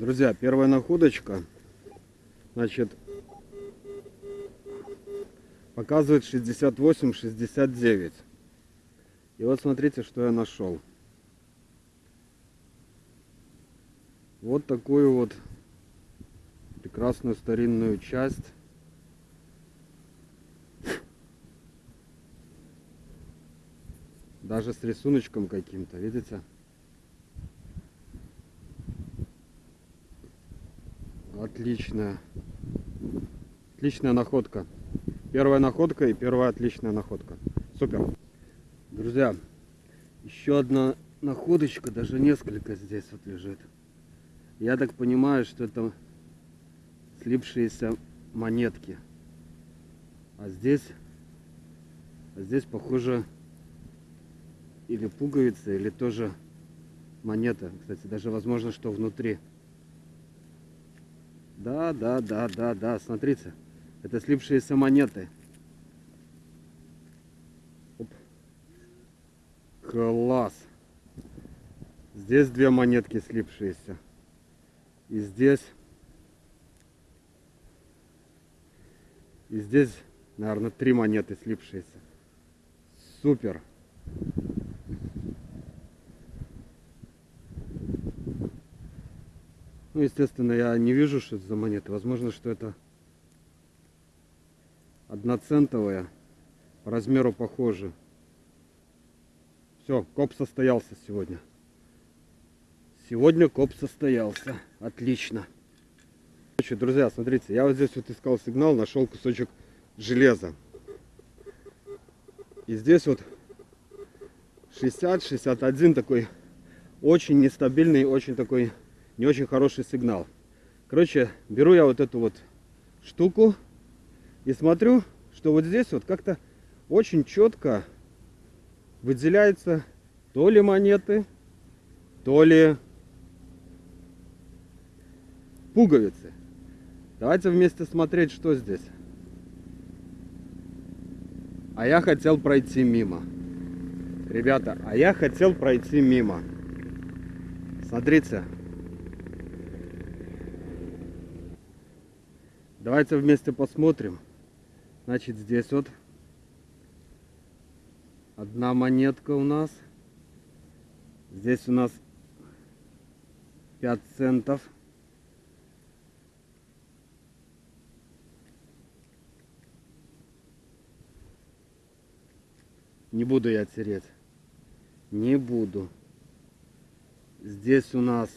Друзья, первая находочка, значит, показывает 68-69. И вот смотрите, что я нашел. Вот такую вот прекрасную старинную часть. Даже с рисуночком каким-то, видите? Отличная. Отличная находка. Первая находка и первая отличная находка. Супер. Друзья, еще одна находочка, даже несколько здесь вот лежит. Я так понимаю, что это слипшиеся монетки. А здесь, а здесь похоже или пуговица, или тоже монета. Кстати, даже возможно, что внутри. Да, да, да, да, да, смотрите. Это слипшиеся монеты. Оп. Класс. Здесь две монетки слипшиеся. И здесь... И здесь, наверное, три монеты слипшиеся. Супер. Ну, естественно, я не вижу, что это за монеты. Возможно, что это одноцентовая. По размеру похожи. Все, коп состоялся сегодня. Сегодня коп состоялся. Отлично. Короче, друзья, смотрите, я вот здесь вот искал сигнал, нашел кусочек железа. И здесь вот 60-61 такой очень нестабильный, очень такой не очень хороший сигнал. Короче, беру я вот эту вот штуку и смотрю, что вот здесь вот как-то очень четко выделяются то ли монеты, то ли пуговицы. Давайте вместе смотреть, что здесь. А я хотел пройти мимо. Ребята, а я хотел пройти мимо. Смотрите, Давайте вместе посмотрим. Значит, здесь вот одна монетка у нас. Здесь у нас 5 центов. Не буду я тереть. Не буду. Здесь у нас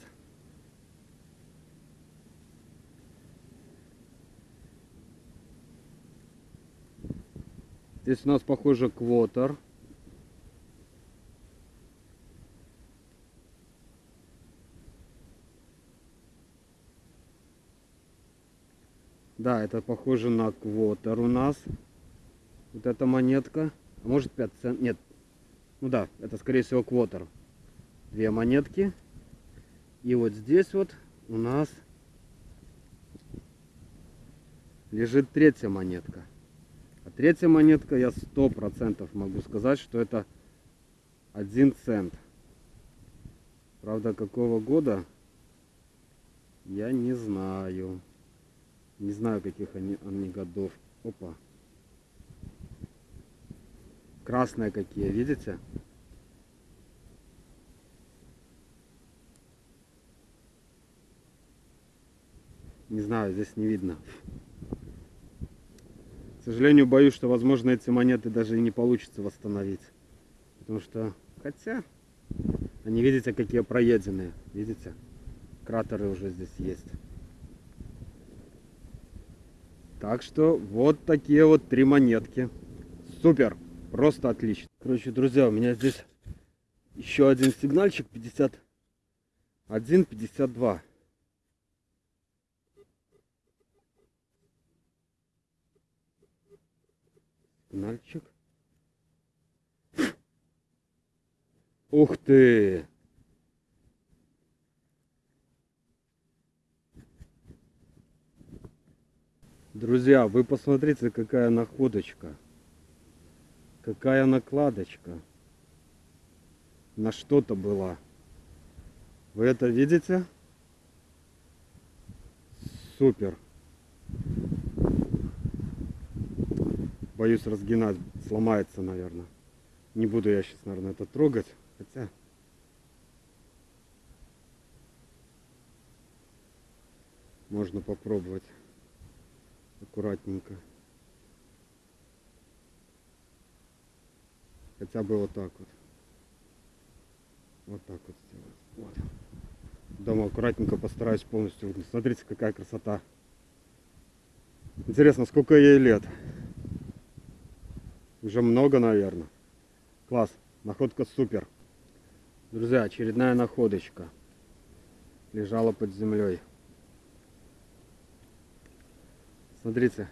Здесь у нас, похоже, квотер. Да, это похоже на квотер у нас. Вот эта монетка. А может 5 цент? Нет. Ну да, это скорее всего квотер. Две монетки. И вот здесь вот у нас лежит третья монетка. Третья монетка, я сто процентов могу сказать, что это один цент. Правда, какого года, я не знаю. Не знаю, каких они, они годов. Опа. Красные какие, видите? Не знаю, здесь не видно. К сожалению, боюсь, что, возможно, эти монеты даже и не получится восстановить. Потому что, хотя, они, видите, какие проеденные. Видите? Кратеры уже здесь есть. Так что, вот такие вот три монетки. Супер! Просто отлично. Короче, друзья, у меня здесь еще один сигнальчик 51, 52. Нальчик. Ух ты! Друзья, вы посмотрите, какая находочка. Какая накладочка. На что-то была. Вы это видите? Супер. Боюсь разгинать, сломается, наверное. Не буду я сейчас, наверное, это трогать. Хотя... Можно попробовать аккуратненько. Хотя бы вот так вот. Вот так вот сделать. Вот. Дома аккуратненько постараюсь полностью. Смотрите, какая красота. Интересно, сколько ей лет? Уже много, наверное. Класс. Находка супер. Друзья, очередная находочка. Лежала под землей. Смотрите,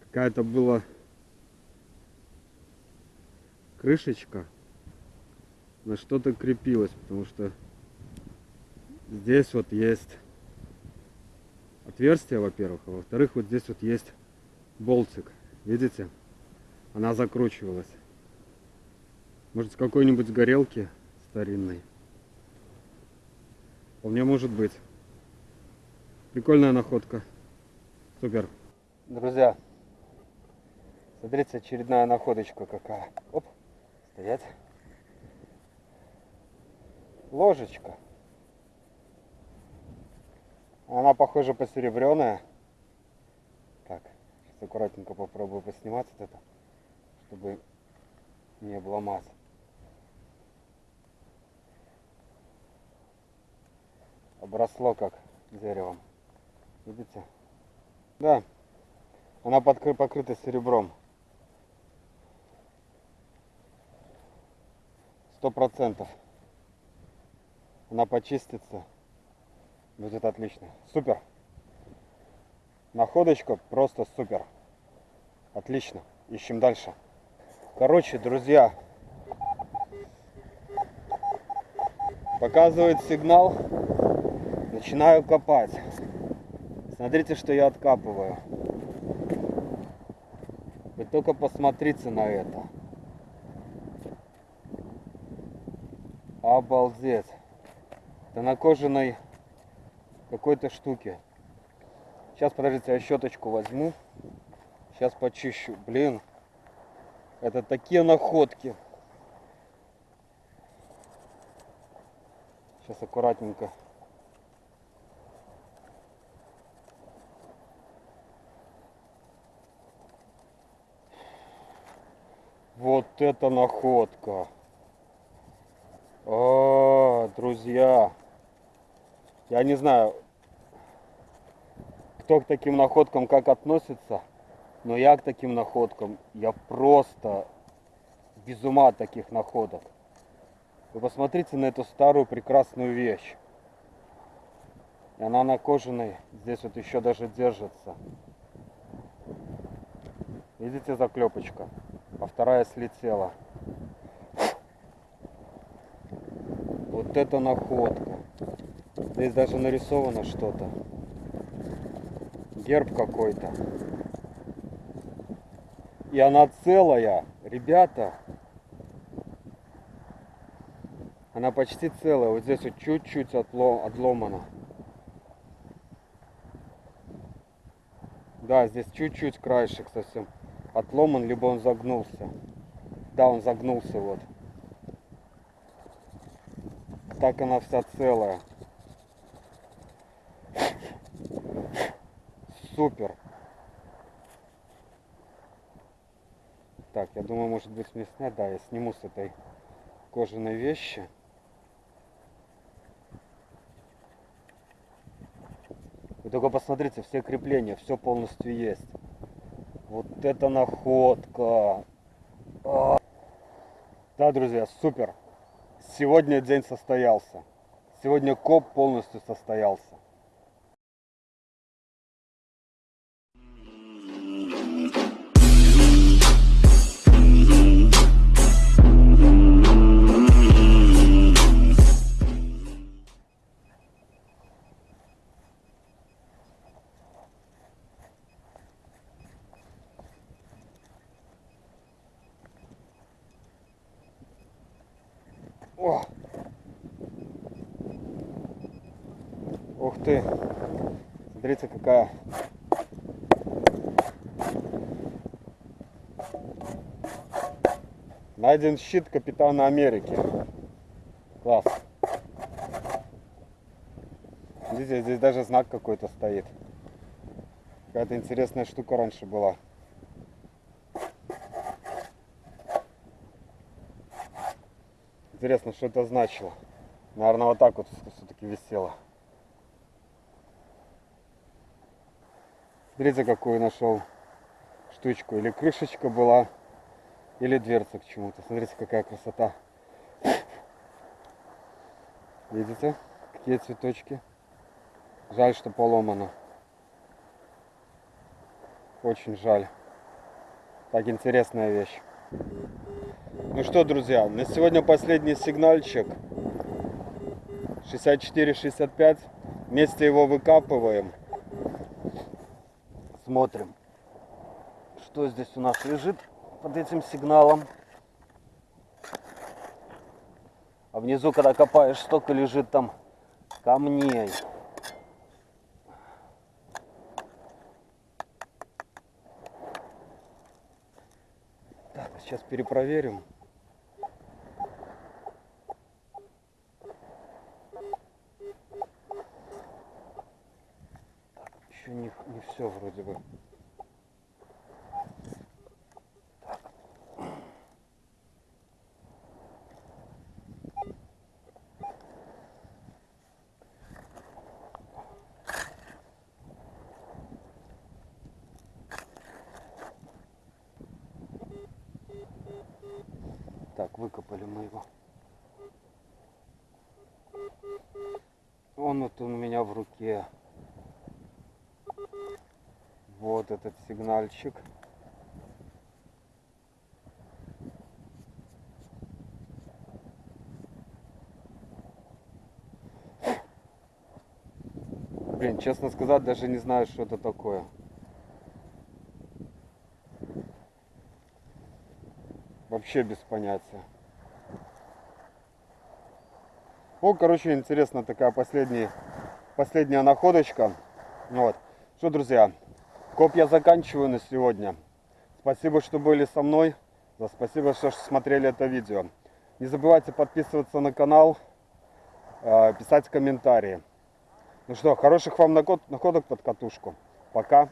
какая-то была крышечка на что-то крепилась, потому что здесь вот есть отверстие, во-первых, а во-вторых, вот здесь вот есть болтик. Видите? Она закручивалась. Может, с какой-нибудь горелки старинной. Вполне может быть. Прикольная находка. Супер. Друзья, смотрите, очередная находочка какая. Оп, стоять. Ложечка. Она, похоже, посеребренная. Так, сейчас аккуратненько попробую поснимать вот это, чтобы не обломать. Обросло как деревом. Видите? Да, она подкры покрыта серебром. Сто процентов. Она почистится. Будет отлично. Супер. Находочка просто супер. Отлично. Ищем дальше. Короче, друзья, показывает сигнал. Начинаю копать. Смотрите, что я откапываю. Вы только посмотрите на это. Обалдеть. Это на кожаной какой-то штуке. Сейчас, подождите, я щеточку возьму. Сейчас почищу. Блин, это такие находки. Сейчас аккуратненько Вот это находка. О, друзья. Я не знаю, кто к таким находкам как относится, но я к таким находкам, я просто без ума от таких находок. Вы посмотрите на эту старую прекрасную вещь. И она на кожаной, здесь вот еще даже держится. Видите заклепочка? а вторая слетела. Вот это находка. Здесь даже нарисовано что-то. Герб какой-то. И она целая. Ребята. Она почти целая. Вот здесь вот чуть-чуть отломана. Да, здесь чуть-чуть краешек совсем отломан, либо он загнулся. Да, он загнулся вот. Так она вся целая. Супер. Так, я думаю, может быть мне снять. Да, я сниму с этой кожаной вещи. Вы только посмотрите, все крепления, все полностью есть. Вот это находка. А. Да, друзья, супер. Сегодня день состоялся. Сегодня коп полностью состоялся. О! Ух ты! Смотрите, какая! Найден щит Капитана Америки. Класс. Видите, здесь даже знак какой-то стоит. Какая-то интересная штука раньше была. Интересно, что это значило. Наверное, вот так вот все-таки висело. Смотрите, какую нашел штучку. Или крышечка была, или дверца к чему-то. Смотрите, какая красота. Видите, какие цветочки. Жаль, что поломано. Очень жаль. Так интересная вещь. Ну что, друзья, на сегодня последний сигнальчик. 64-65. Вместе его выкапываем. Смотрим, что здесь у нас лежит под этим сигналом. А внизу, когда копаешь, столько лежит там камней. Так, сейчас перепроверим. еще не, не все вроде бы. Так, выкопали мы его. Он вот он у меня в руке. Вот этот сигнальчик. Блин, честно сказать, даже не знаю, что это такое. Вообще без понятия. О, короче, интересно, такая последняя, последняя находочка. Вот. Что, друзья, Коп я заканчиваю на сегодня. Спасибо, что были со мной. Да, спасибо, что смотрели это видео. Не забывайте подписываться на канал, э, писать комментарии. Ну что, хороших вам находок под катушку. Пока.